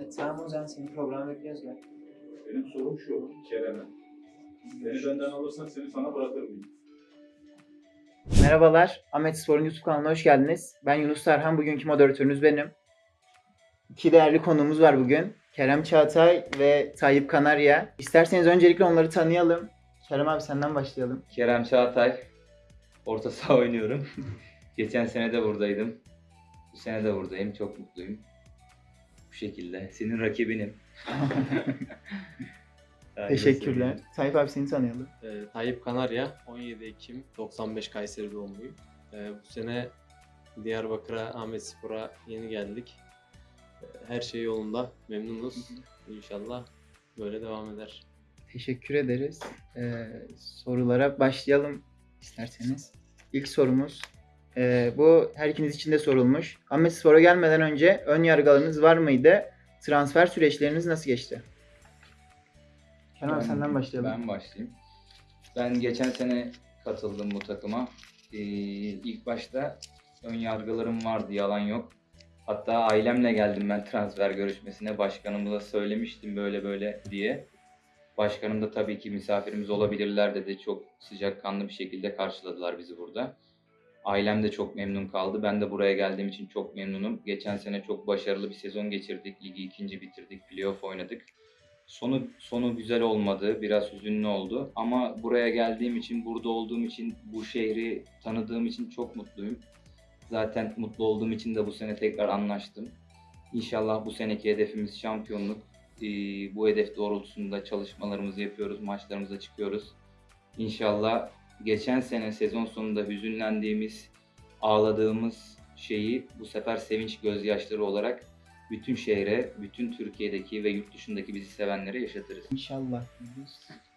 E, tamam o zaman seni programa bekliyoruz gel. Benim sorum şu Kerem'e. Beni benden alırsan seni sana bırakır mıyım? Merhabalar, Ahmet Spor'un YouTube kanalına hoş geldiniz. Ben Yunus Tarhan, bugünkü moderatörünüz benim. İki değerli konuğumuz var bugün. Kerem Çağatay ve Tayyip Kanarya. İsterseniz öncelikle onları tanıyalım. Kerem abi senden başlayalım. Kerem Çağatay. Orta saha oynuyorum. Geçen sene de buradaydım. Bu sene de buradayım. Çok mutluyum. Şekilde. Senin rakibinim. Teşekkürler. Tayyip abi seni tanıyalım. Ee, Tayyip Kanarya, 17 Ekim 95 Kayseri doğumluyum. Ee, bu sene Diyarbakır'a, Ahmet Spor'a yeni geldik. Ee, her şey yolunda, memnunuz. İnşallah böyle devam eder. Teşekkür ederiz. Ee, sorulara başlayalım isterseniz. İlk sorumuz. Ee, bu her ikiniz için de sorulmuş. Ahmet Spor'a gelmeden önce ön yargılarınız var mıydı? Transfer süreçleriniz nasıl geçti? Abi Ben- senden başlayalım. Ben başlayayım. Ben geçen sene katıldım bu takıma. Ee, ilk başta ön yargılarım vardı, yalan yok. Hatta ailemle geldim ben transfer görüşmesine. Başkanımıza söylemiştim böyle böyle diye. Başkanım da tabii ki misafirimiz olabilirler dedi. Çok sıcakkanlı bir şekilde karşıladılar bizi burada. Ailem de çok memnun kaldı. Ben de buraya geldiğim için çok memnunum. Geçen sene çok başarılı bir sezon geçirdik. Ligi ikinci bitirdik. Playoff oynadık. Sonu sonu güzel olmadı. Biraz hüzünlü oldu. Ama buraya geldiğim için, burada olduğum için, bu şehri tanıdığım için çok mutluyum. Zaten mutlu olduğum için de bu sene tekrar anlaştım. İnşallah bu seneki hedefimiz şampiyonluk. Ee, bu hedef doğrultusunda çalışmalarımızı yapıyoruz, maçlarımıza çıkıyoruz. İnşallah geçen sene sezon sonunda hüzünlendiğimiz, ağladığımız şeyi bu sefer sevinç gözyaşları olarak bütün şehre, bütün Türkiye'deki ve yurt dışındaki bizi sevenlere yaşatırız. İnşallah.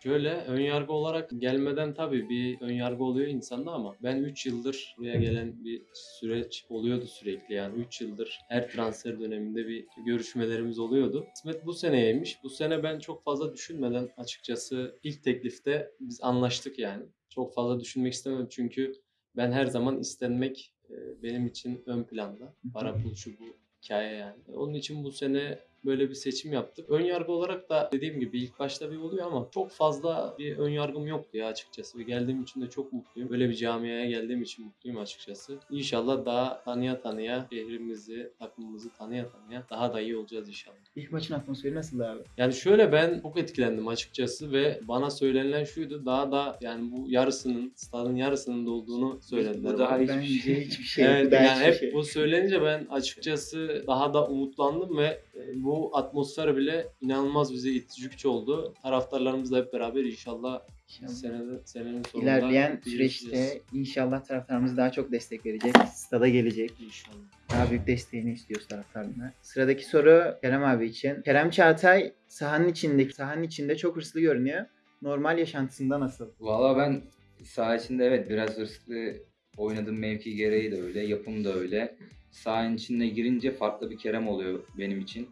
Şöyle ön yargı olarak gelmeden tabii bir ön yargı oluyor insanda ama ben 3 yıldır buraya gelen bir süreç oluyordu sürekli yani 3 yıldır her transfer döneminde bir görüşmelerimiz oluyordu. Kısmet bu seneymiş. Bu sene ben çok fazla düşünmeden açıkçası ilk teklifte biz anlaştık yani. Çok fazla düşünmek istemedim çünkü ben her zaman istenmek e, benim için ön planda. Para pul şu bu hikaye yani. Onun için bu sene böyle bir seçim yaptık. Ön yargı olarak da dediğim gibi ilk başta bir oluyor ama çok fazla bir ön yargım yoktu ya açıkçası. Ve geldiğim için de çok mutluyum. Böyle bir camiaya geldiğim için mutluyum açıkçası. İnşallah daha tanıya tanıya şehrimizi, takımımızı tanıya tanıya daha da iyi olacağız inşallah. İlk maçın atmosferi nasıldı abi? Yani şöyle ben çok etkilendim açıkçası ve bana söylenilen şuydu daha da yani bu yarısının stadın yarısının dolduğunu söylediler. Bu daha bana. hiçbir şey. hiçbir şey. evet bu yani hep şey. bu söylenince ben açıkçası daha da umutlandım ve e, bu atmosfer bile inanılmaz bize itici güç oldu. Taraftarlarımızla hep beraber inşallah İnşallah. senede, senenin sonunda İlerleyen süreçte inşallah taraftarımız daha çok destek verecek. Stada gelecek. İnşallah. Daha büyük desteğini istiyoruz taraftarına. Sıradaki soru Kerem abi için. Kerem Çağatay sahanın içindeki sahanın içinde çok hırslı görünüyor. Normal yaşantısında nasıl? Valla ben saha içinde evet biraz hırslı oynadığım mevki gereği de öyle, yapım da öyle. Sahanın içine girince farklı bir Kerem oluyor benim için.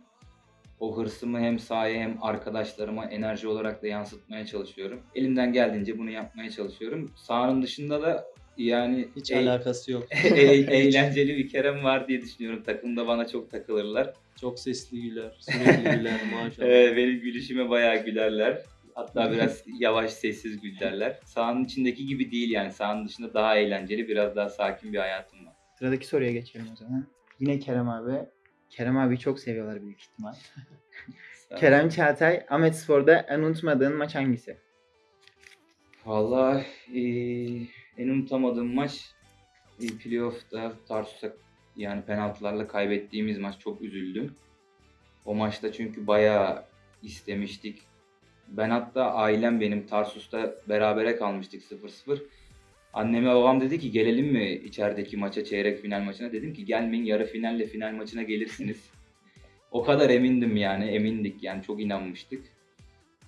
O hırsımı hem sahaya hem arkadaşlarıma enerji olarak da yansıtmaya çalışıyorum. Elimden geldiğince bunu yapmaya çalışıyorum. Sahanın dışında da yani Hiç e- alakası yok. e- eğlenceli bir Kerem var diye düşünüyorum. Takımda bana çok takılırlar. Çok sesli güler, sürekli güler maşallah. Evet, benim gülüşüme bayağı gülerler. Hatta biraz yavaş sessiz gülerler. Sahanın içindeki gibi değil yani. Sahanın dışında daha eğlenceli, biraz daha sakin bir hayatım var. Sıradaki soruya geçelim o zaman. Yine Kerem abi. Kerem abi çok seviyorlar büyük ihtimal. Kerem Çağatay, Ahmet Spor'da en unutmadığın maç hangisi? Vallahi eee, en unutamadığım maç e, playoff'ta Tarsus'a yani penaltılarla kaybettiğimiz maç çok üzüldüm. O maçta çünkü bayağı istemiştik. Ben hatta ailem benim Tarsus'ta berabere kalmıştık 0-0. Anneme babam dedi ki gelelim mi içerideki maça çeyrek final maçına. Dedim ki gelmeyin yarı finalle final maçına gelirsiniz. o kadar emindim yani emindik yani çok inanmıştık.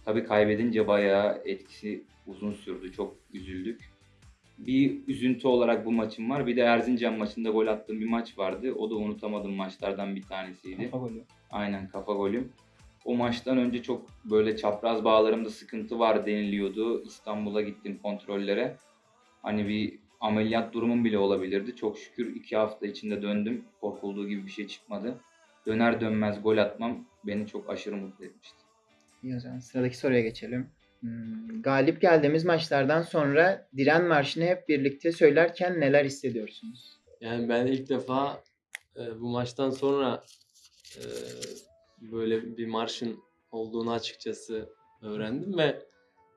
Tabii kaybedince bayağı etkisi uzun sürdü. Çok üzüldük. Bir üzüntü olarak bu maçım var. Bir de Erzincan maçında gol attığım bir maç vardı. O da unutamadığım maçlardan bir tanesiydi. Kafa golü. Aynen kafa golüm. O maçtan önce çok böyle çapraz bağlarımda sıkıntı var deniliyordu. İstanbul'a gittim kontrollere. Hani bir ameliyat durumum bile olabilirdi. Çok şükür iki hafta içinde döndüm. Korkulduğu gibi bir şey çıkmadı. Döner dönmez gol atmam beni çok aşırı mutlu etmişti. İyi o zaman sıradaki soruya geçelim. Hmm, galip geldiğimiz maçlardan sonra Diren Marşı'nı hep birlikte söylerken neler hissediyorsunuz? Yani ben ilk defa e, bu maçtan sonra e, böyle bir marşın olduğunu açıkçası öğrendim ve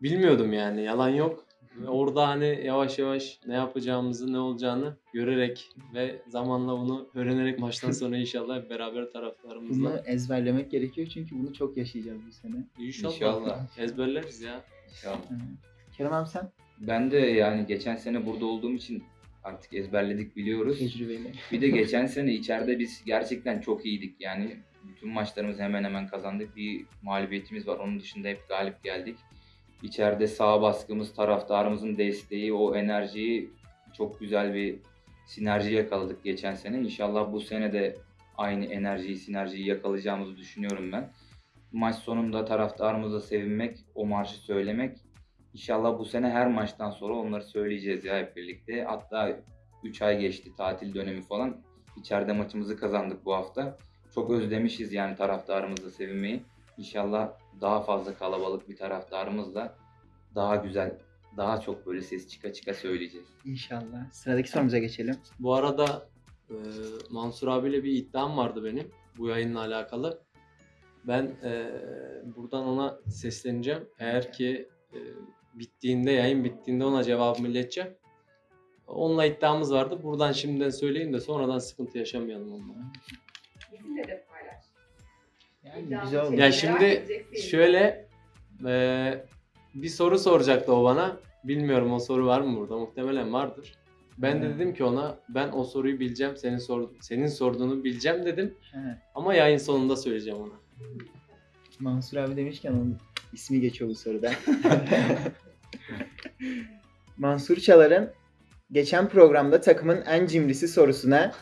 bilmiyordum yani yalan yok. Ve orada hani yavaş yavaş ne yapacağımızı ne olacağını görerek ve zamanla bunu öğrenerek maçtan sonra inşallah hep beraber Bunu taraftarımızla ezberlemek gerekiyor çünkü bunu çok yaşayacağız bu sene. inşallah, İnşallah. ezberleriz ya. İnşallah. Kerem abi sen Ben de yani geçen sene burada olduğum için artık ezberledik biliyoruz. tecrübeli. Bir de geçen sene içeride biz gerçekten çok iyiydik. Yani bütün maçlarımızı hemen hemen kazandık. Bir mağlubiyetimiz var. Onun dışında hep galip geldik. İçeride sağ baskımız, taraftarımızın desteği, o enerjiyi çok güzel bir sinerji yakaladık geçen sene. İnşallah bu sene de aynı enerjiyi, sinerjiyi yakalayacağımızı düşünüyorum ben. Maç sonunda taraftarımıza sevinmek, o marşı söylemek. İnşallah bu sene her maçtan sonra onları söyleyeceğiz ya hep birlikte. Hatta 3 ay geçti tatil dönemi falan. İçeride maçımızı kazandık bu hafta. Çok özlemişiz yani taraftarımızla sevinmeyi. İnşallah daha fazla kalabalık bir taraftarımızla daha güzel, daha çok böyle ses çıka çıka söyleyeceğiz. İnşallah. Sıradaki sorumuza geçelim. Bu arada e, Mansur abiyle bir iddiam vardı benim bu yayınla alakalı. Ben e, buradan ona sesleneceğim. Eğer ki e, bittiğinde, yayın bittiğinde ona cevabımı ileteceğim. Onunla iddiamız vardı. Buradan şimdiden söyleyeyim de sonradan sıkıntı yaşamayalım onunla. Bizimle de. Yani İddialı güzel oldu. şeyleri Ya şimdi. Şöyle e, bir soru soracaktı o bana. Bilmiyorum o soru var mı burada? Muhtemelen vardır. Ben de dedim ki ona ben o soruyu bileceğim. Senin sor, senin sorduğunu bileceğim dedim. He. Ama yayın sonunda söyleyeceğim ona. Mansur abi demişken onun ismi geçiyor bu soruda. Mansur Çalar'ın geçen programda takımın en cimrisi sorusuna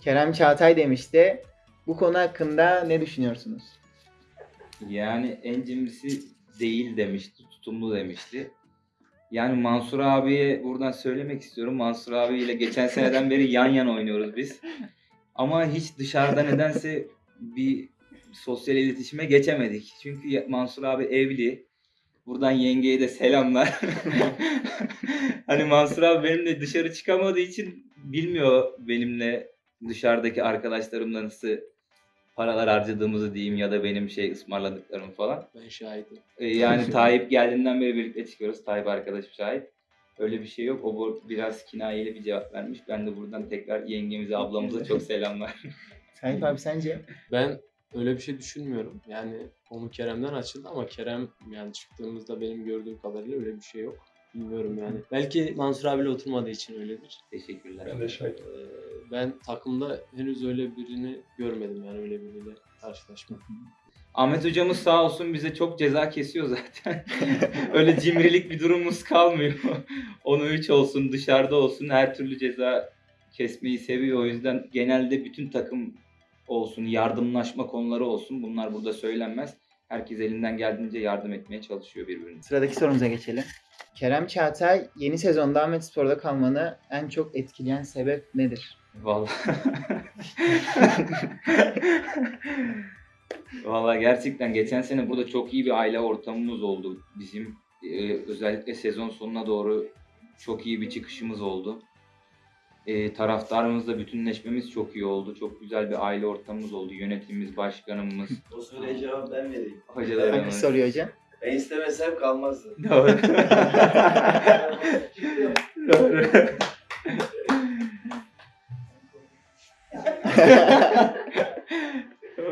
Kerem Çağatay demişti. Bu konu hakkında ne düşünüyorsunuz? Yani en cimrisi değil demişti, tutumlu demişti. Yani Mansur abiye buradan söylemek istiyorum. Mansur abiyle geçen seneden beri yan yana oynuyoruz biz. Ama hiç dışarıda nedense bir sosyal iletişime geçemedik. Çünkü Mansur abi evli. Buradan yengeye de selamlar. hani Mansur abi benimle dışarı çıkamadığı için bilmiyor benimle dışarıdaki arkadaşlarımla nasıl paralar harcadığımızı diyeyim ya da benim şey ısmarladıklarım falan. Ben şahidim. Ee, yani Tayyip geldiğinden beri birlikte çıkıyoruz. Tayyip arkadaşım şahit. Öyle bir şey yok. O bu- biraz kinayeli bir cevap vermiş. Ben de buradan tekrar yengemize, ablamıza çok selamlar. Sahip abi sence? Ben öyle bir şey düşünmüyorum. Yani konu Kerem'den açıldı ama Kerem yani çıktığımızda benim gördüğüm kadarıyla öyle bir şey yok. Bilmiyorum yani. Belki Mansur abiyle oturmadığı için öyledir. Teşekkürler. Ben de şahit. Ee, ben takımda henüz öyle birini görmedim yani öyle biriyle karşılaşmadım. Ahmet hocamız sağ olsun bize çok ceza kesiyor zaten. Öyle cimrilik bir durumumuz kalmıyor. Onu 3 olsun, dışarıda olsun her türlü ceza kesmeyi seviyor. O yüzden genelde bütün takım olsun, yardımlaşma konuları olsun. Bunlar burada söylenmez. Herkes elinden geldiğince yardım etmeye çalışıyor birbirine. Sıradaki sorumuza geçelim. Kerem Çağatay yeni sezonda Ahmet Spor'da kalmanı en çok etkileyen sebep nedir? Vallahi. Vallahi gerçekten geçen sene burada çok iyi bir aile ortamımız oldu bizim. Ee, özellikle sezon sonuna doğru çok iyi bir çıkışımız oldu. Ee, taraftarımızla bütünleşmemiz çok iyi oldu. Çok güzel bir aile ortamımız oldu. Yönetimimiz, başkanımız, O soruya cevap ben vereyim. Hangi hocalarımız. soruyor hocam? Ben istemesem kalmazdı. Doğru. Doğru.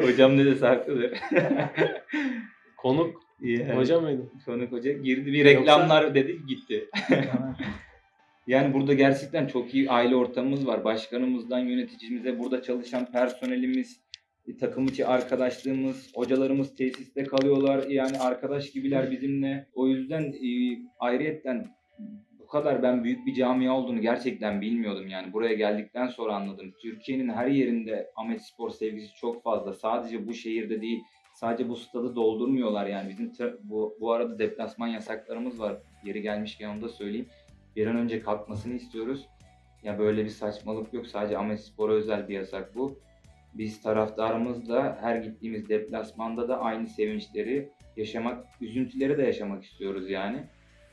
Hocam ne dese haklıdır. Konuk Yani, hoca mıydı? Konuk hoca girdi bir reklamlar dedi gitti. Yani burada gerçekten çok iyi aile ortamımız var. Başkanımızdan yöneticimize, burada çalışan personelimiz, takım içi arkadaşlığımız, hocalarımız tesiste kalıyorlar. Yani arkadaş gibiler bizimle. O yüzden e, ayrıyetten bu kadar ben büyük bir camia olduğunu gerçekten bilmiyordum. Yani buraya geldikten sonra anladım. Türkiye'nin her yerinde Ahmet Spor sevgisi çok fazla. Sadece bu şehirde değil, sadece bu stadı doldurmuyorlar yani. Bizim bu, bu arada deplasman yasaklarımız var. Yeri gelmişken onu da söyleyeyim. Bir an önce kalkmasını istiyoruz. Ya böyle bir saçmalık yok. Sadece Ahmet Spor'a özel bir yasak bu. Biz taraftarımızla her gittiğimiz deplasmanda da aynı sevinçleri yaşamak, üzüntüleri de yaşamak istiyoruz yani.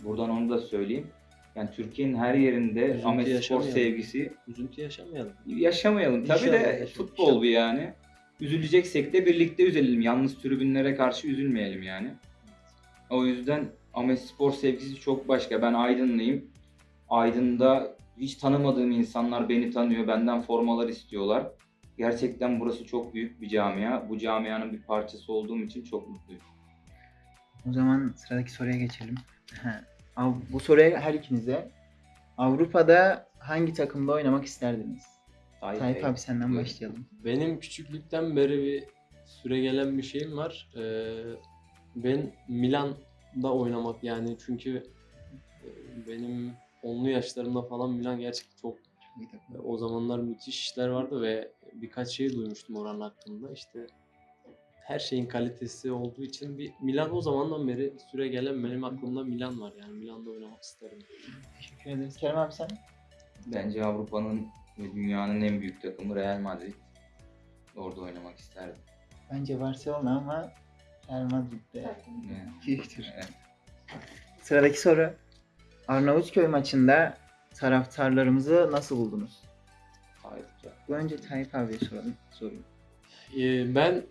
Buradan onu da söyleyeyim. Yani Türkiye'nin her yerinde Üzüntü Ahmet Spor sevgisi Üzüntü yaşamayalım. yaşamayalım. Tabii İnşallah de yaşamayalım. futbol bu yani. Üzüleceksek de birlikte üzülelim. Yalnız tribünlere karşı üzülmeyelim yani. O yüzden Ahmet Spor sevgisi çok başka. Ben Aydınlıyım. Aydın'da hiç tanımadığım insanlar beni tanıyor. Benden formalar istiyorlar. Gerçekten burası çok büyük bir camia. Bu camianın bir parçası olduğum için çok mutluyum. O zaman sıradaki soruya geçelim. Bu soruya her ikinize. Avrupa'da hangi takımda oynamak isterdiniz? Tayyip Tayyip abi senden buyurun. başlayalım. Benim küçüklükten beri bir süre gelen bir şeyim var. Ee, ben Milan'da oynamak yani çünkü e, benim onlu yaşlarımda falan Milan gerçekten çok o zamanlar müthiş işler vardı ve birkaç şey duymuştum oranın hakkında. İşte her şeyin kalitesi olduğu için bir Milan o zamandan beri süre gelen benim aklımda Milan var yani Milan'da oynamak isterim. Teşekkür ederiz. Kerem abi sen? Bence Avrupa'nın ve dünyanın en büyük takımı Real Madrid. Orada oynamak isterdim. Bence Barcelona ama Real Madrid'de. Evet. Sıradaki soru. Arnavutköy maçında taraftarlarımızı nasıl buldunuz? Bu önce Tayyip abiye soralım. Sorayım. Ee, ben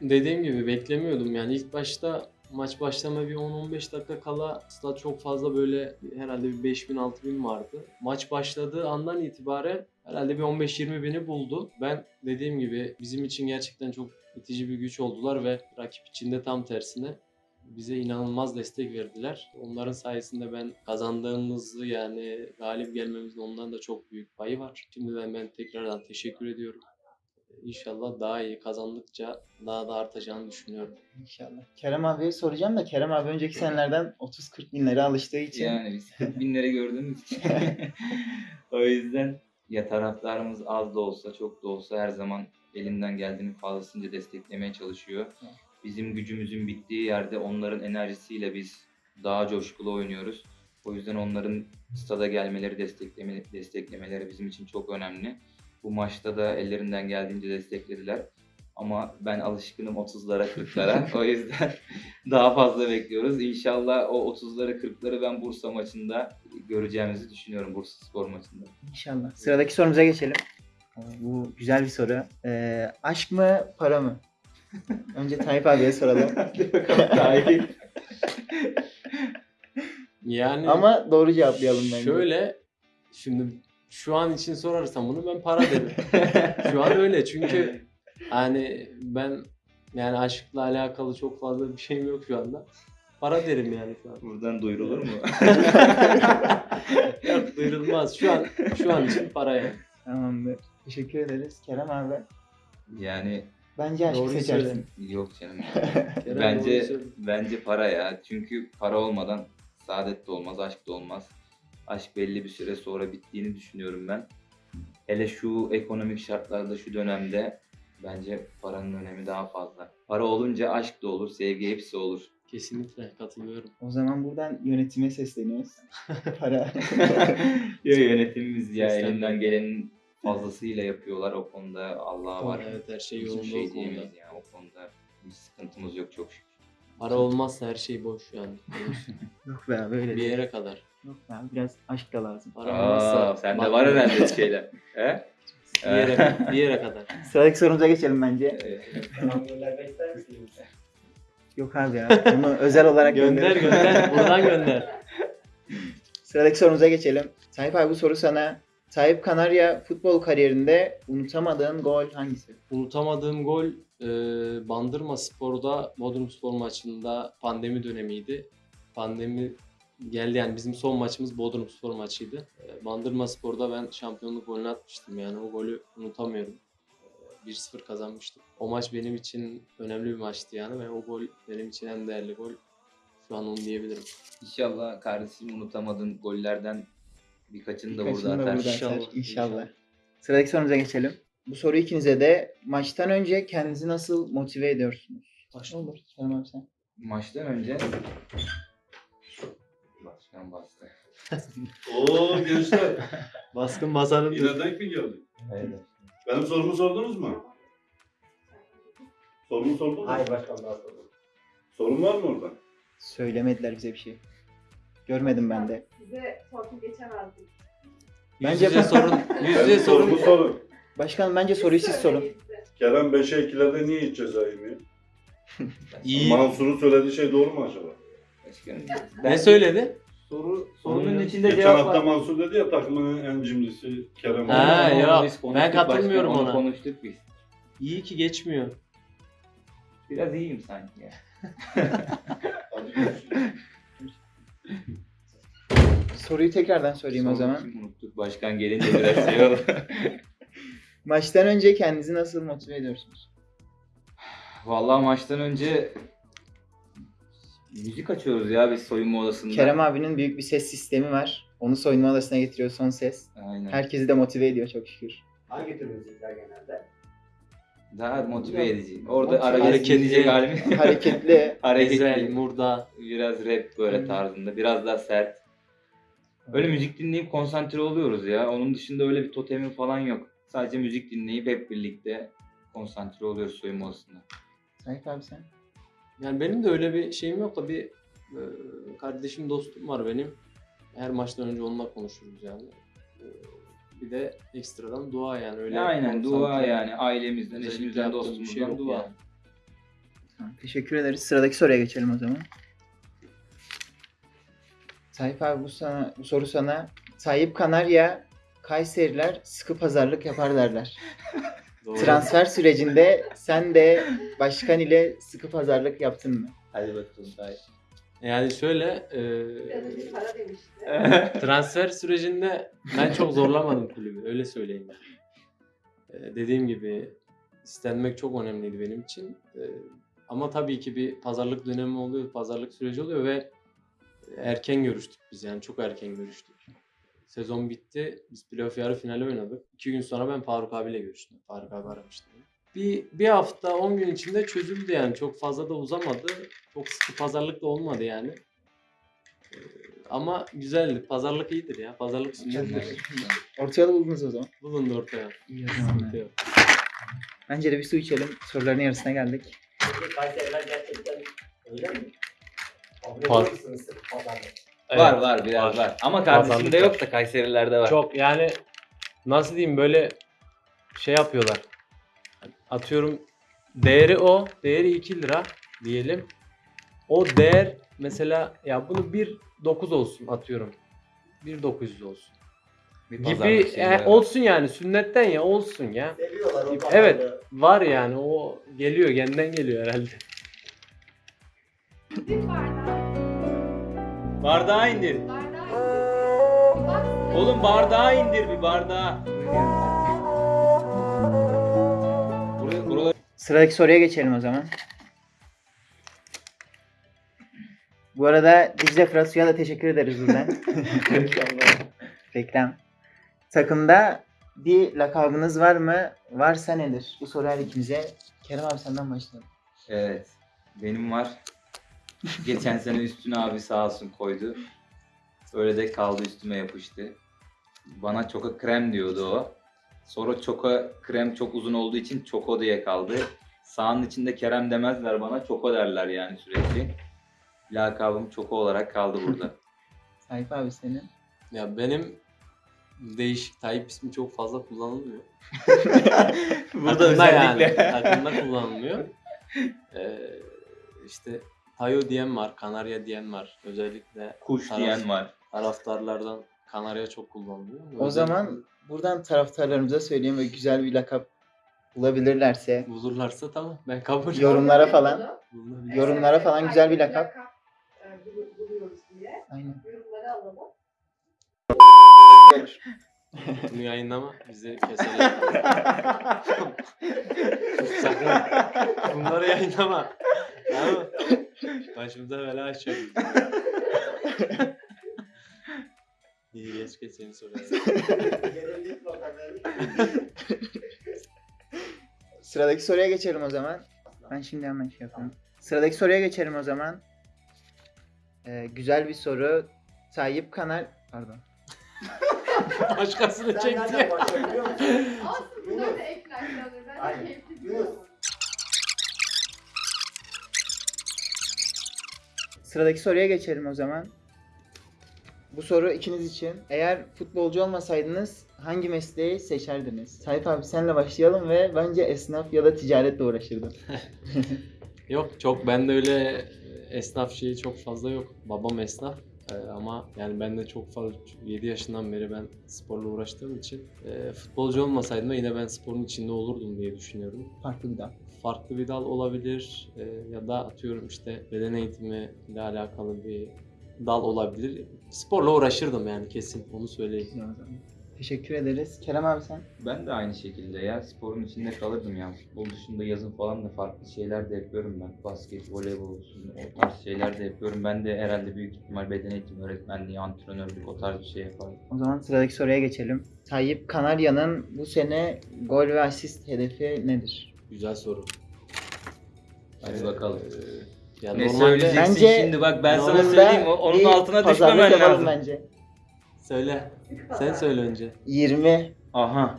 dediğim gibi beklemiyordum yani ilk başta maç başlama bir 10-15 dakika kala stat çok fazla böyle herhalde bir 5000 6000 vardı. Maç başladığı andan itibaren herhalde bir 15-20 bini buldu. Ben dediğim gibi bizim için gerçekten çok itici bir güç oldular ve rakip için de tam tersine bize inanılmaz destek verdiler. Onların sayesinde ben kazandığımızı yani galip gelmemizin ondan da çok büyük payı var. Şimdiden ben tekrardan teşekkür ediyorum. İnşallah daha iyi kazandıkça daha da artacağını düşünüyorum. İnşallah. Kerem abiye soracağım da Kerem abi önceki senelerden 30-40 bin lira alıştığı için Yani biz 40 binleri gördüğümüz için. o yüzden ya taraftarımız az da olsa çok da olsa her zaman elinden geldiğinin fazlasınca desteklemeye çalışıyor. Bizim gücümüzün bittiği yerde onların enerjisiyle biz daha coşkulu oynuyoruz. O yüzden onların stada gelmeleri, destekleme, desteklemeleri bizim için çok önemli. Bu maçta da ellerinden geldiğince desteklediler. Ama ben alışkınım 30'lara 40'lara. o yüzden daha fazla bekliyoruz. İnşallah o 30'ları 40'ları ben Bursa maçında göreceğimizi düşünüyorum. Bursa Spor maçında. İnşallah. Sıradaki sorumuza geçelim. Bu güzel bir soru. Ee, aşk mı para mı? Önce Tayyip abiye soralım. Tayyip. Yani Ama doğru cevaplayalım bence. şöyle şimdi şu an için sorarsam bunu ben para derim. şu an öyle çünkü hani ben yani aşkla alakalı çok fazla bir şeyim yok şu anda. Para derim yani şu an. Buradan duyurulur mu? Yok duyurulmaz. Şu an şu an için para yani. Tamamdır. Teşekkür ederiz. Kerem abi. yani Bence aşkı Doğruyu seçersin. yok canım. Kerem bence söylüyor. bence para ya. Çünkü para olmadan saadet de olmaz, aşk da olmaz. Aşk belli bir süre sonra bittiğini düşünüyorum ben. Hele şu ekonomik şartlarda şu dönemde bence paranın önemi daha fazla. Para olunca aşk da olur, sevgi hepsi olur. Kesinlikle katılıyorum. O zaman buradan yönetime sesleniyoruz. Para. ya yönetimimiz ya elinden gelenin fazlasıyla yapıyorlar o konuda Allah'a var. Evet her şey Bizim yolunda şey o konuda. diyemeyiz ya o konuda bir sıkıntımız yok çok şükür. Para olmazsa her şey boş yani. Yok be abi öyle bir değil. yere kadar. Yok be abi biraz aşk da lazım. Para Aa, olmazsa sende var herhalde şeyler. He? Bir yere, bir yere kadar. Sıradaki sorumuza geçelim bence. Ee, Göndermek ister misiniz? Yok abi ya. Bunu özel olarak Gönder gönderelim. gönder. Buradan gönder. Sıradaki sorumuza geçelim. Tayyip abi bu soru sana. Tayyip Kanarya futbol kariyerinde unutamadığın gol hangisi? Unutamadığım gol e, Bandırma Spor'da Bodrum Spor maçında pandemi dönemiydi. Pandemi geldi yani bizim son maçımız Bodrum Spor maçıydı. E, Bandırma Spor'da ben şampiyonluk golünü atmıştım yani o golü unutamıyorum. E, 1-0 kazanmıştık. O maç benim için önemli bir maçtı yani ve o gol benim için en değerli gol. Şu an onu diyebilirim. İnşallah kardeşim unutamadığın gollerden birkaçını da burada da atar. burada İnşallah. İnşallah. inşallah. Sıradaki sorumuza geçelim. Bu soru ikinize de maçtan önce kendinizi nasıl motive ediyorsunuz? Olur. Kerem abi sen. Maçtan önce Başkan bastı. Oo gençler. Baskın basanın Yine denk mi geldik? Evet. Benim sorumu sordunuz mu? Sorunu sordun mu? Hayır başkan daha sonra. Sorun var mı orada? Söylemediler bize bir şey. Görmedim ben de. Size torpil geçemezdik. Bence- Yüz yüze sorun. Yüz yüze sorun. sorun. Başkanım bence soruyu siz sorun. Kerem 5'e 2'lerde niye hiç ceza yemiyor? İyi. Mansur'un söylediği şey doğru mu acaba? Başkanım, Ne ben söyledi? Soru, sorunun içinde Geçen cevap hafta var. Mansur dedi ya takımın en cimrisi Kerem. Ha, oldu. ya. Biz konuştuk ben katılmıyorum başkanım, onu ona. konuştuk biz. İyi ki geçmiyor. Biraz iyiyim sanki ya. Hadi görüşürüz. Soruyu tekrardan sorayım o Sorunu zaman. Unuttuk başkan gelince biraz şey oldu. Maçtan önce kendinizi nasıl motive ediyorsunuz? Vallahi maçtan önce müzik açıyoruz ya biz soyunma odasında. Kerem abinin büyük bir ses sistemi var. Onu soyunma odasına getiriyor son ses. Aynen. Herkesi de motive ediyor çok şükür. Hangi tür müzikler genelde? Daha motive edici. Orada Motive edici. dinleyecek halimiz. Hareketli. Hareketli. Murda. Biraz rap böyle Hı. tarzında. Biraz daha sert. Öyle müzik dinleyip konsantre oluyoruz ya. Onun dışında öyle bir totemi falan yok. Sadece müzik dinleyip hep birlikte konsantre oluyoruz soyunma odasında. Sahip abi sen? Yani benim de öyle bir şeyim yok da bir e, kardeşim dostum var benim. Her maçtan önce onunla konuşuruz yani. E, bir de ekstradan dua yani öyle. Aynen dua konsantre, yani ailemizden, eşimizden, dostumuzdan şey dua. yani. Tamam, teşekkür ederiz. Sıradaki soruya geçelim o zaman. Tayyip abi bu sana bu soru sana Tayyip Kanarya Kayseriler sıkı pazarlık yapar derler. Transfer sürecinde sen de başkan ile sıkı pazarlık yaptın mı? Hadi bakalım Tayyip. Yani şöyle e, para demişti. transfer sürecinde ben çok zorlamadım kulübü öyle söyleyeyim. E, dediğim gibi istenmek çok önemliydi benim için. E, ama tabii ki bir pazarlık dönemi oluyor, pazarlık süreci oluyor ve erken görüştük biz yani çok erken görüştük. Sezon bitti. Biz playoff yarı finali oynadık. İki gün sonra ben Faruk abiyle görüştüm. Faruk abi aramıştı. Bir, bir hafta 10 gün içinde çözüldü yani. Çok fazla da uzamadı. Çok sıkı pazarlık da olmadı yani. Ee, ama güzeldi. Pazarlık iyidir ya. Pazarlık sünnettir. Orta yolu buldunuz o zaman. Bulundu ortaya. İyi o zaman. Sıkıntı yok. Bence de bir su içelim. Soruların yarısına geldik. Kayseriler gerçekten öyle mi? Paz-? Var var biraz var. Ama kardeşimde Pazarlık yok da Kayserilerde var. Çok yani nasıl diyeyim böyle şey yapıyorlar. Atıyorum değeri o. Değeri 2 lira diyelim. O değer mesela ya bunu 1.9 olsun atıyorum. 1.900 olsun. Bir Gibi e, var. olsun yani sünnetten ya olsun ya. Seviyorlar o Evet. Var yani o geliyor kendinden geliyor herhalde. Bir bardağı. Bardağı indir. Bardağı. Oğlum bardağı indir bir bardağı. Sıradaki soruya geçelim o zaman. Bu arada Dicle Fırat Su'ya da teşekkür ederiz buradan. Reklam. Takımda bir lakabınız var mı? Varsa nedir? Bu soru her ikimize. Kerem abi senden başlayalım. Evet. Benim var. Geçen sene üstüne abi sağ olsun koydu. Öyle de kaldı üstüme yapıştı. Bana çoka krem diyordu o. Sonra çoka krem çok uzun olduğu için çoko diye kaldı. Sağın içinde Kerem demezler bana çoko derler yani sürekli. Lakabım çoko olarak kaldı burada. Sahip abi senin. Ya benim değişik Tayyip ismi çok fazla kullanılmıyor. burada özellikle. yani. Takımda kullanılmıyor. Ee, işte Tayo diyen var, Kanarya diyen var. Özellikle kuş taraf- diyen var. taraftarlardan Kanarya çok kullanılıyor. O Özellikle zaman buradan taraftarlarımıza söyleyeyim ve güzel bir lakap bulabilirlerse bulurlarsa tamam ben kabul Yorumlara falan. Bulunabilir. Yorum- yorumlara falan güzel bir lakap. e, bulu- Buluyoruz diye. Aynen. Yorumları alalım. Bunu yayınlama bizi keselim. Sakın bunları yayınlama. Tamam mı? Başımıza bela açıyoruz. İyi geç geç seni soruyorum. Sıradaki soruya geçelim o zaman. Ben şimdi hemen şey yapayım. Sıradaki soruya geçelim o zaman. Ee, güzel bir soru. Tayyip Kanal... Pardon. Başkasını Sen nereden çekti. Olsun bunlar da ekler kalır. Ben Sıradaki soruya geçelim o zaman. Bu soru ikiniz için. Eğer futbolcu olmasaydınız hangi mesleği seçerdiniz? Sait abi senle başlayalım ve bence esnaf ya da ticaretle uğraşırdın. Yok çok bende öyle esnaf şeyi çok fazla yok. Babam esnaf Ee, ama yani ben de çok fazla 7 yaşından beri ben sporla uğraştığım için e, futbolcu olmasaydım da yine ben sporun içinde olurdum diye düşünüyorum. Farklı bir dal. Farklı bir dal olabilir e, ya da atıyorum işte beden eğitimi ile alakalı bir dal olabilir. Sporla uğraşırdım yani kesin onu söyleyeyim. Teşekkür ederiz. Kerem abi sen? Ben de aynı şekilde ya sporun içinde kalırdım ya. Futbol dışında yazın falan da farklı şeyler de yapıyorum ben. Basket, voleybol olsun o tarz şeyler de yapıyorum. Ben de herhalde büyük ihtimal beden eğitimi öğretmenliği, antrenörlük o tarz bir şey yapardım. O zaman sıradaki soruya geçelim. Tayyip Kanarya'nın bu sene gol ve asist hedefi nedir? Güzel soru. Hadi bakalım. Ee, ya Ne normalde söyleyeceksin Bence şimdi bak ben sana söyleyeyim o- onun bir altına pazarlık düşmemen yapalım lazım. bence. söyle. Sen söyle önce. 20 Aha.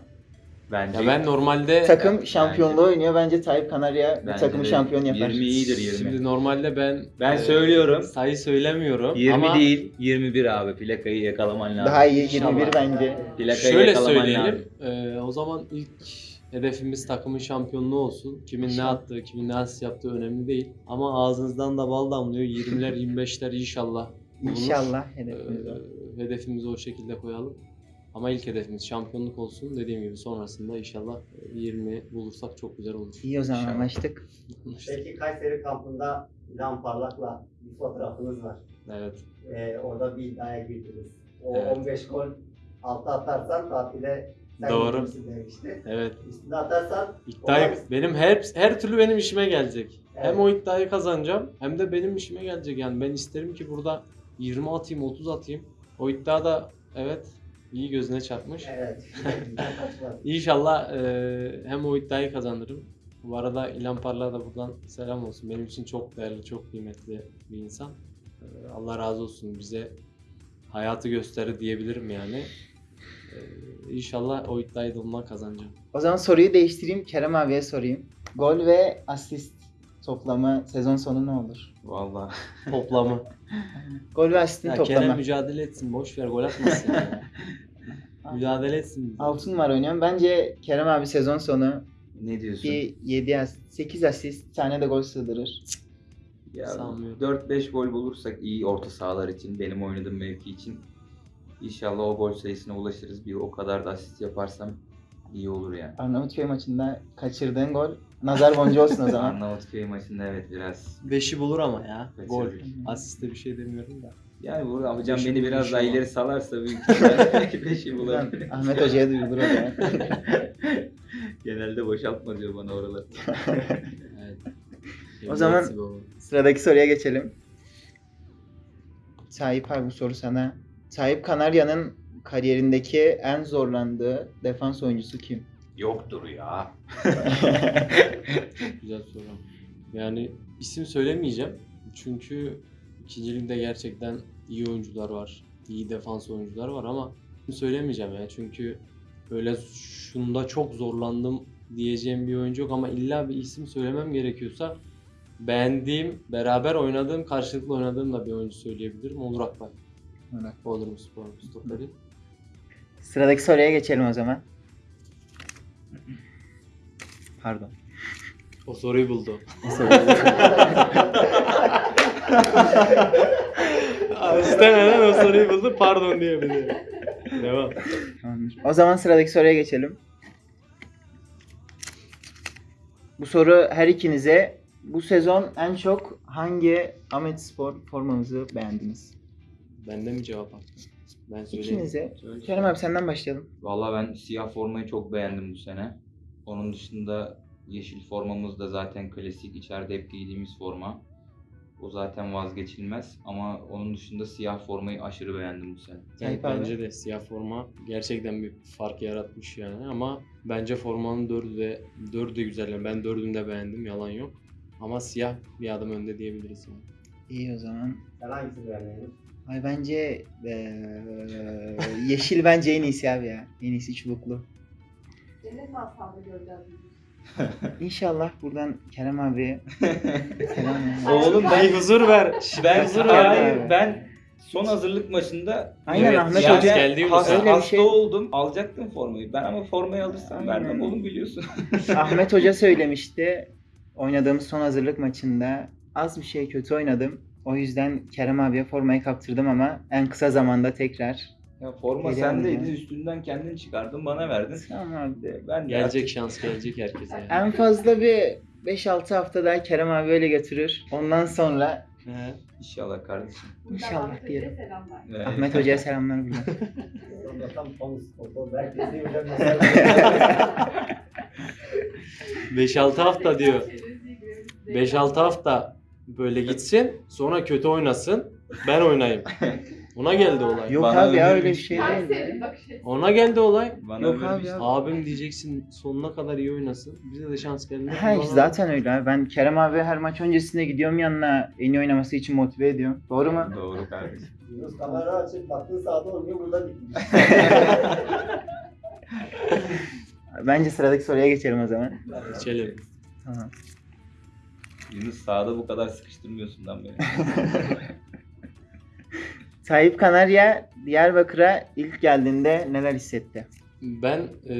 Bence Ya ben normalde takım şampiyonluğu oynuyor. Bence Tayyip Kanarya bu Bence takımı de şampiyon yapar. 20 iyidir 20. Şimdi normalde ben Ben e, söylüyorum. sayı söylemiyorum 20 ama değil 21 abi plakayı yakalaman lazım. Daha iyi İnşallah. 21 bence. Plakayı şöyle yakalaman söyleyelim. lazım. e, o zaman ilk hedefimiz takımın şampiyonluğu olsun. Kimin ne attığı, kimin ne asist yaptığı önemli değil. Ama ağzınızdan da bal damlıyor. 20'ler 25'ler inşallah. bulunur. İnşallah E, hedefimiz o. hedefimizi o şekilde koyalım. Ama ilk hedefimiz şampiyonluk olsun. Dediğim gibi sonrasında inşallah e, 20 bulursak çok güzel olur. İyi o zaman İnşallah. anlaştık. Peki Kayseri kampında İlhan Parlak'la bir fotoğrafınız var. Evet. Ee, orada bir iddiaya girdiniz. O Evet. 15 gol altı atarsan tatile sen Doğru. demişti. Evet. Üstüne atarsan İddiayı benim her her türlü benim işime gelecek. Evet. Hem o iddiayı kazanacağım hem de benim işime gelecek. Yani ben isterim ki burada 20 atayım, 30 atayım. O iddia da evet iyi gözüne çarpmış. evet. İnşallah e, hem o iddiayı kazanırım. Bu arada İlhan Parlak'a da buradan selam olsun. Benim için çok değerli, çok kıymetli bir insan. E, Allah razı olsun bize hayatı gösterir diyebilirim yani. İnşallah o iddiayı da kazanacağım. O zaman soruyu değiştireyim. Kerem abiye sorayım. Gol ve asist toplamı sezon sonu ne olur? Vallahi. Toplamı. Gol ve asistin Ya toplamı. Kerem mücadele etsin. Boş ver gol atmasın ya. mücadele etsin. 6 numara oynuyorum. Bence Kerem abi sezon sonu Ne diyorsun? bir 7 asist, 8 asist, tane de gol sığdırır. Ya Sanmıyorum. 4-5 gol bulursak iyi orta sahalar için, benim oynadığım mevki için. İnşallah o gol sayısına ulaşırız. Bir o kadar da asist yaparsam iyi olur yani. Arnavutköy maçında kaçırdığın gol nazar boncuğu olsun o zaman. Arnavutköy maçında evet biraz Beşi bulur ama ya. Gol. kaçırdık. Asiste bir şey demiyorum da. Yani burada hocam Beşi beni biraz daha inşallah. ileri salarsa büyük ihtimalle belki 5'i bulabilir. Ahmet Hoca'ya duyulur o zaman. Genelde boşaltma diyor bana oralar. Evet. O zaman-. Sıradaki soruya geçelim. Sahip abi bu soru sana. Sahip Kanarya'nın kariyerindeki en zorlandığı defans oyuncusu kim? Yoktur ya. Güzel soru. Yani isim söylemeyeceğim. Çünkü ikinci ligde gerçekten iyi oyuncular var. İyi defans oyuncular var ama söylemeyeceğim ya. Çünkü böyle şunda çok zorlandım diyeceğim bir oyuncu yok ama illa bir isim söylemem gerekiyorsa beğendiğim, beraber oynadığım, karşılıklı oynadığım da bir oyuncu söyleyebilirim. Onur Akbay. Olarak. Bodrum Spor stoperi. Sıradaki soruya geçelim o zaman. Pardon. O soruyu buldu. O soruyu- İstemeden o soruyu buldu. Pardon diyebilirim. Devam. Tamamdır. O zaman sıradaki soruya geçelim. Bu soru her ikinize. Bu sezon en çok hangi Ahmet Spor formanızı beğendiniz? Bende mi cevap hakkı? Ben söyleyeyim. İkinize. Kerem abi senden başlayalım. Valla ben siyah formayı çok beğendim bu sene. Onun dışında yeşil formamız da zaten klasik içeride hep giydiğimiz forma. O zaten vazgeçilmez ama onun dışında siyah formayı aşırı beğendim bu sene. Evet, abi. bence de siyah forma gerçekten bir fark yaratmış yani ama bence formanın dördü de dördü de güzel. Yani ben dördünü de beğendim yalan yok. Ama siyah bir adım önde diyebiliriz yani. İyi o zaman. Sen hangisini beğendin? Ay bence eee, yeşil bence en iyisi abi ya. En iyisi çubuklu. Cennet masalında göreceğiz. İnşallah buradan Kerem abi selam. Oğlum ben huzur ver. Ben Huzur hayır, ver abi. ben son hazırlık maçında Aynen, Ahmet yani Hoca geldi mi hasta? Öyle bir hasta şey- oldum. Alacaktım formayı. Ben ama formayı alırsam Aynen. vermem oğlum biliyorsun. Ahmet Hoca söylemişti. Oynadığımız son hazırlık maçında az bir şey kötü oynadım. O yüzden Kerem abiye formayı kaptırdım ama en kısa zamanda tekrar. ya forma Geliyorum sendeydi. ya. Üstünden kendin çıkardın bana verdin. Tamam abi. Ben de Gelecek şans gelecek herkese. Yani. En fazla bir 5-6 hafta daha Kerem abi öyle götürür. Ondan sonra He. İnşallah kardeşim. İnşallah Ahmet Hoca'ya diyelim. Selamlar. Evet. Ahmet Hoca'ya selamlar buradan. Mesela. 5-6 hafta diyor. Görüyoruz. 5-6 hafta böyle gitsin. Sonra kötü oynasın. Ben oynayayım. Ona geldi olay. Yok Bana abi ya öyle bir şey Kayseri değil. bakış açısı. Ona geldi olay. Bana Yok abi ya. Abim diyeceksin sonuna kadar iyi oynasın. Bize de şans geldi. Ha, zaten öyle abi. Ben Kerem abi her maç öncesinde gidiyorum yanına en iyi oynaması için motive ediyorum. Doğru mu? Doğru kardeşim. Yunus kamera açıp baktığın sağda oynuyor burada bitmiş. Bence sıradaki soruya geçelim o zaman. Geçelim. Tamam. Yunus sağda bu kadar sıkıştırmıyorsun lan beni. Tayyip Kanarya Diyarbakır'a ilk geldiğinde neler hissetti? Ben e,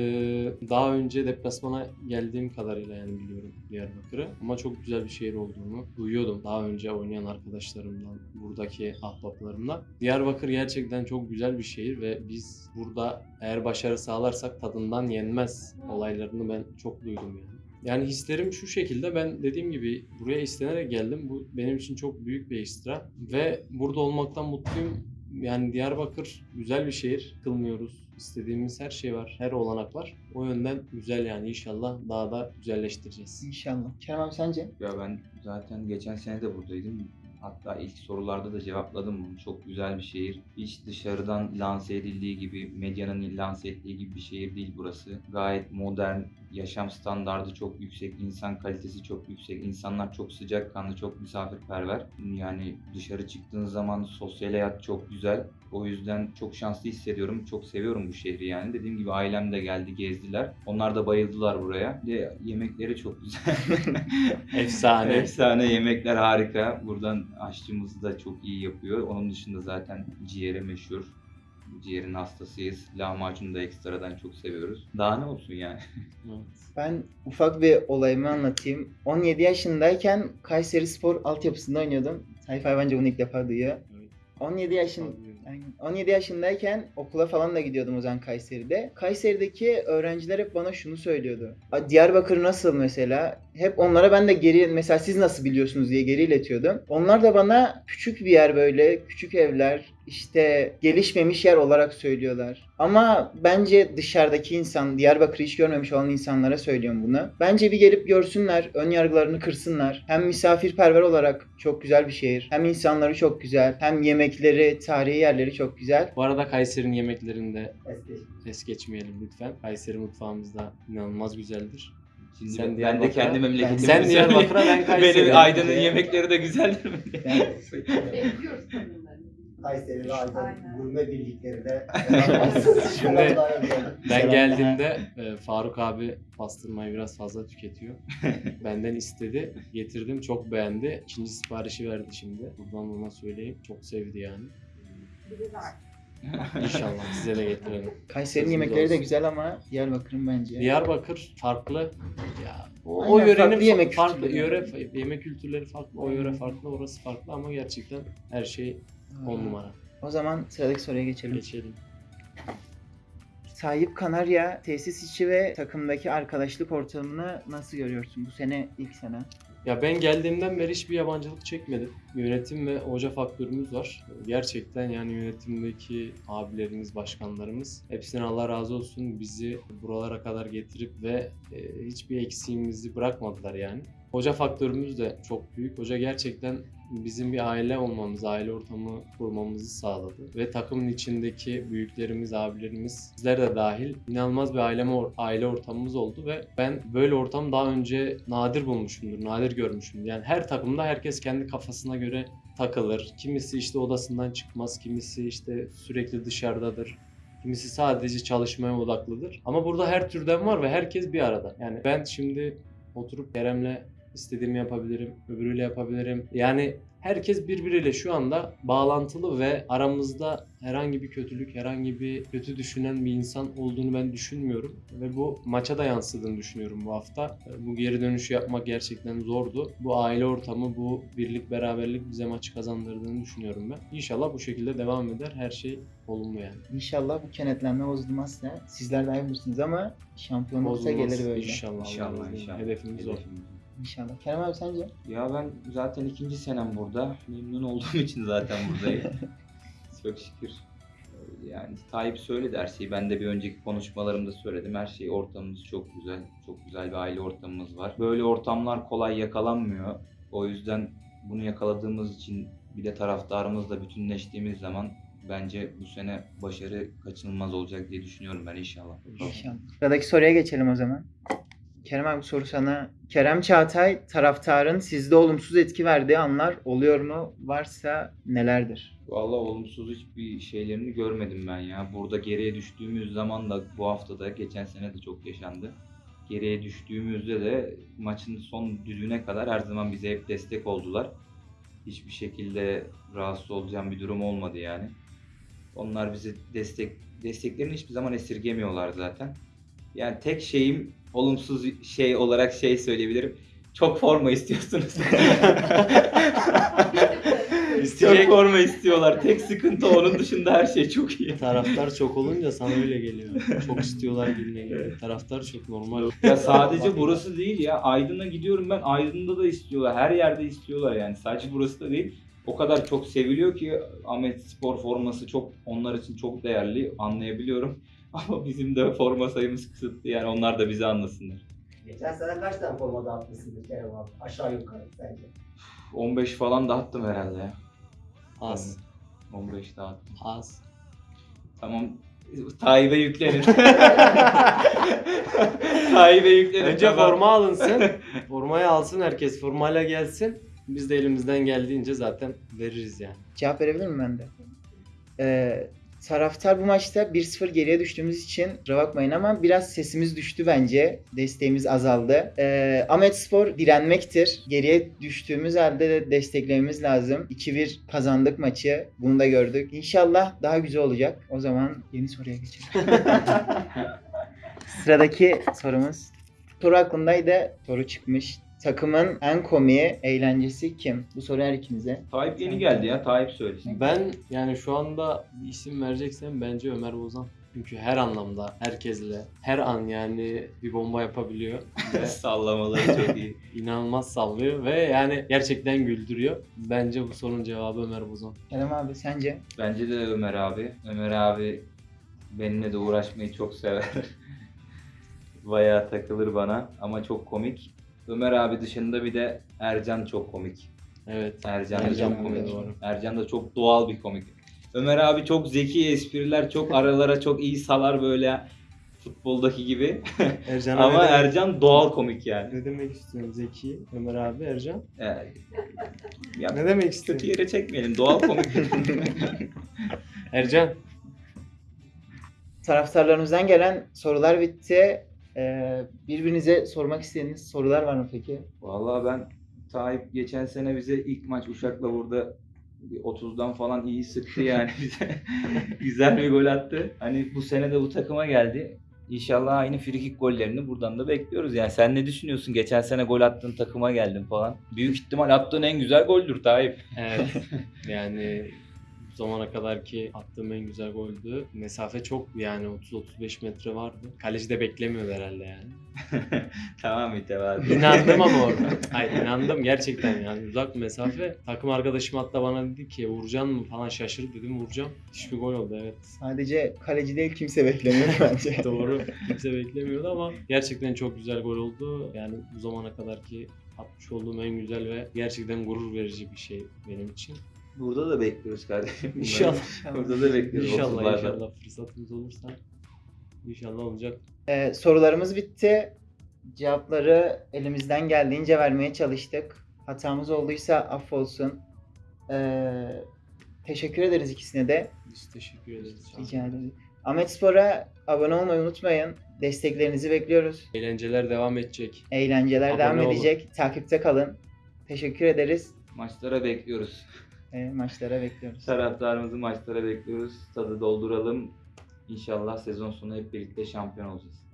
daha önce deplasmana geldiğim kadarıyla yani biliyorum Diyarbakır'ı. Ama çok güzel bir şehir olduğunu duyuyordum. Daha önce oynayan arkadaşlarımdan, buradaki ahbaplarımdan. Diyarbakır gerçekten çok güzel bir şehir ve biz burada eğer başarı sağlarsak tadından yenmez olaylarını ben çok duydum yani. Yani hislerim şu şekilde ben dediğim gibi buraya istenerek geldim. Bu benim için çok büyük bir ekstra ve burada olmaktan mutluyum. Yani Diyarbakır güzel bir şehir. Kılmıyoruz. İstediğimiz her şey var. Her olanak var. O yönden güzel yani inşallah daha da güzelleştireceğiz. İnşallah. Kerem abi sence? Ya ben zaten geçen sene de buradaydım. Hatta ilk sorularda da cevapladım bunu. Çok güzel bir şehir. Hiç dışarıdan lanse edildiği gibi, medyanın lanse ettiği gibi bir şehir değil burası. Gayet modern, yaşam standardı çok yüksek, insan kalitesi çok yüksek, insanlar çok sıcakkanlı, çok misafirperver. Yani dışarı çıktığın zaman sosyal hayat çok güzel. O yüzden çok şanslı hissediyorum. Çok seviyorum bu şehri yani. Dediğim gibi ailem de geldi, gezdiler. Onlar da bayıldılar buraya. Bir De yemekleri çok güzel. Efsane. Efsane yemekler harika. Buradan aşçımız da çok iyi yapıyor. Onun dışında zaten ciğeri meşhur. Ciğerin hastasıyız. Lahmacunu da ekstradan çok seviyoruz. Daha ne olsun yani? Ben ufak bir olayımı anlatayım. 17 yaşındayken Kayseri Spor altyapısında oynuyordum. Abi bence bunu ilk defa duyuyor. Evet. 17 yaşın Aynen. 17 yaşındayken okula falan da gidiyordum o zaman Kayseri'de. Kayseri'deki öğrenciler hep bana şunu söylüyordu. "A, Diyarbakır nasıl mesela? Hep onlara ben de geri mesela siz nasıl biliyorsunuz diye geri iletiyordum. Onlar da bana küçük bir yer böyle, küçük evler, işte gelişmemiş yer olarak söylüyorlar. Ama bence dışarıdaki insan, Diyarbakır'ı hiç görmemiş olan insanlara söylüyorum bunu. Bence bir gelip görsünler, ön yargılarını kırsınlar. Hem misafirperver olarak çok güzel bir şehir, hem insanları çok güzel, hem yemekleri, tarihi yerleri çok güzel. Bu arada Kayseri'nin yemeklerinde es geçmeyelim lütfen. Kayseri mutfağımız da inanılmaz güzeldir. Şimdi Sen ben de kendi memleketimi Sen. Diyarbakır'a, ben Kayseri'ye. Benim Aydın'ın yemekleri de güzeldir? Yani Bekliyoruz kadınları. Kayseri ve Aydın Aynen. gurme birliklerinde. Şimdi Ben geldiğimde e, Faruk abi pastırmayı biraz fazla tüketiyor. Benden istedi. Getirdim. Çok beğendi. İkinci siparişi verdi şimdi. Buradan ona söyleyeyim. Çok sevdi yani. De. İnşallah size de getirelim. Kayseri'nin yemekleri de olsun. güzel ama Diyarbakır'ın bence. Diyarbakır farklı. Ya, o, Aynen, o yörenin farklı yemek yemek farklı kültürleri. yöre yemek kültürleri farklı. O yöre farklı, orası farklı ama gerçekten her şey on numara. O zaman sıradaki soruya geçelim. Geçelim. Tayyip Kanarya tesis içi ve takımdaki arkadaşlık ortamını nasıl görüyorsun? Bu sene ilk sene. Ya ben geldiğimden beri hiçbir yabancılık çekmedim. Yönetim ve hoca faktörümüz var. Gerçekten yani yönetimdeki abilerimiz, başkanlarımız hepsine Allah razı olsun bizi buralara kadar getirip ve e, hiçbir eksiğimizi bırakmadılar yani. Hoca faktörümüz de çok büyük. Hoca gerçekten bizim bir aile olmamız, aile ortamı kurmamızı sağladı. Ve takımın içindeki büyüklerimiz, abilerimiz, bizler de dahil inanılmaz bir aile, aile ortamımız oldu ve ben böyle ortam daha önce nadir bulmuşumdur, nadir görmüşümdür. Yani her takımda herkes kendi kafasına göre takılır. Kimisi işte odasından çıkmaz, kimisi işte sürekli dışarıdadır. Kimisi sadece çalışmaya odaklıdır. Ama burada her türden var ve herkes bir arada. Yani ben şimdi oturup Kerem'le istediğimi yapabilirim, öbürüyle yapabilirim. Yani herkes birbiriyle şu anda bağlantılı ve aramızda herhangi bir kötülük, herhangi bir kötü düşünen bir insan olduğunu ben düşünmüyorum. Ve bu maça da yansıdığını düşünüyorum bu hafta. Bu geri dönüşü yapmak gerçekten zordu. Bu aile ortamı, bu birlik, beraberlik bize maçı kazandırdığını düşünüyorum ben. İnşallah bu şekilde devam eder. Her şey olumlu yani. İnşallah bu kenetlenme bozulmazsa sizler de bilirsiniz ama şampiyon olsa Bozulmaz. gelir böyle. İnşallah. İnşallah inşallah. Hedefimiz o. İnşallah. Kerem abi sence? Ya ben zaten ikinci senem burada. Memnun olduğum için zaten buradayım. Çok şükür. Yani Tayyip söyledi her şeyi. Ben de bir önceki konuşmalarımda söyledim. Her şey ortamımız çok güzel. Çok güzel bir aile ortamımız var. Böyle ortamlar kolay yakalanmıyor. O yüzden bunu yakaladığımız için bir de taraftarımızla bütünleştiğimiz zaman bence bu sene başarı kaçınılmaz olacak diye düşünüyorum ben inşallah. İnşallah. Sıradaki soruya geçelim o zaman. Kerem abi soru sana. Kerem Çağatay taraftarın sizde olumsuz etki verdiği anlar oluyor mu? Varsa nelerdir? Vallahi olumsuz hiçbir şeylerini görmedim ben ya. Burada geriye düştüğümüz zaman da bu hafta da geçen sene de çok yaşandı. Geriye düştüğümüzde de maçın son düdüğüne kadar her zaman bize hep destek oldular. Hiçbir şekilde rahatsız olacağım bir durum olmadı yani. Onlar bizi destek desteklerini hiçbir zaman esirgemiyorlar zaten. Yani tek şeyim olumsuz şey olarak şey söyleyebilirim. Çok forma istiyorsunuz. çok forma istiyorlar. Tek sıkıntı onun dışında her şey çok iyi. Taraftar çok olunca sana öyle geliyor. Çok istiyorlar geliyor. Taraftar çok normal. Ya sadece burası değil ya. Aydın'a gidiyorum ben. Aydın'da da istiyorlar. Her yerde istiyorlar yani. Sadece burası da değil. O kadar çok seviliyor ki Ahmet Spor forması çok onlar için çok değerli. Anlayabiliyorum. Ama bizim de forma sayımız kısıtlı yani onlar da bizi anlasınlar. Geçen sene kaç tane forma dağıtmışsındır Kerem abi? Aşağı yukarı sence? 15 falan dağıttım herhalde ya. Az. 15 dağıttım. Az. Tamam. Tayyip'e yüklenin. Tayyip'e yüklenin. Önce Tamam. forma alınsın. Formayı alsın herkes. Formayla gelsin. Biz de elimizden geldiğince zaten veririz yani. Cevap verebilir miyim ben de? Ee, taraftar bu maçta 1-0 geriye düştüğümüz için kusura bakmayın ama biraz sesimiz düştü bence. Desteğimiz azaldı. Ee, Ahmet Spor direnmektir. Geriye düştüğümüz halde de desteklememiz lazım. 2-1 kazandık maçı. Bunu da gördük. İnşallah daha güzel olacak. O zaman yeni soruya geçelim. Sıradaki sorumuz. Soru aklımdaydı. Soru çıkmış. Takımın en komiği, eğlencesi kim? Bu soru her ikinize. Tayyip yeni geldi ya. Tayyip söylesin. Ben yani şu anda bir isim vereceksem bence Ömer Bozan. Çünkü her anlamda herkesle her an yani bir bomba yapabiliyor. Ve Sallamaları çok iyi. inanılmaz sallıyor ve yani gerçekten güldürüyor. Bence bu sorunun cevabı Ömer Bozan. Kerem abi sence? Bence de Ömer abi. Ömer abi benimle de uğraşmayı çok sever. Bayağı takılır bana ama çok komik. Ömer abi dışında bir de Ercan çok komik. Evet. Ercan, da Ercan çok komik. doğru. Ercan da çok doğal bir komik. Ömer abi çok zeki espriler, çok aralara çok iyi salar böyle futboldaki gibi. Ercan Ama demek, Ercan doğal komik yani. ne demek istiyorsun Zeki, Ömer abi, Ercan? Yani, ya Ne demek kötü istiyorsun? yere çekmeyelim. Doğal komik. Ercan. Taraftarlarımızdan gelen sorular bitti. Ee, birbirinize sormak istediğiniz sorular var mı peki? Vallahi ben Tayyip geçen sene bize ilk maç Uşak'la burada bir 30'dan falan iyi sıktı yani bize. Güzel bir gol attı. Hani bu sene de bu takıma geldi. İnşallah aynı frikik gollerini buradan da bekliyoruz. Yani sen ne düşünüyorsun? Geçen sene gol attığın takıma geldin falan. Büyük ihtimal attığın en güzel goldür Tayyip. Evet. yani zamana kadar ki attığım en güzel goldü. Mesafe çok yani 30-35 metre vardı. Kaleci de beklemiyordu herhalde yani. tamam mütevazı. İnandım ama orada. Hayır inandım gerçekten yani uzak mesafe. Takım arkadaşım hatta bana dedi ki vuracaksın mı falan şaşırıp dedim vuracağım. Hiçbir gol oldu evet. Sadece kaleci değil kimse beklemiyor bence. Doğru. Kimse beklemiyordu ama gerçekten çok güzel gol oldu. Yani bu zamana kadar ki atmış olduğum en güzel ve gerçekten gurur verici bir şey benim için. Burada da bekliyoruz kardeşim. İnşallah. Burada da bekliyoruz. İnşallah 30'larda. inşallah fırsatımız olursa inşallah olacak. Ee, sorularımız bitti. Cevapları elimizden geldiğince vermeye çalıştık. Hatamız olduysa affolsun. Ee, teşekkür ederiz ikisine de. Biz teşekkür ederiz. Rica ederiz. Ahmet Spor'a abone olmayı unutmayın. Desteklerinizi bekliyoruz. Eğlenceler devam edecek. Eğlenceler Abone devam olun. edecek. Takipte kalın. Teşekkür ederiz. Maçlara bekliyoruz. Ee, maçlara bekliyoruz. Taraftarımızı maçlara bekliyoruz. Tadı dolduralım. İnşallah sezon sonu hep birlikte şampiyon olacağız.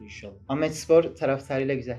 İnşallah. Ahmet Spor taraftarıyla güzel.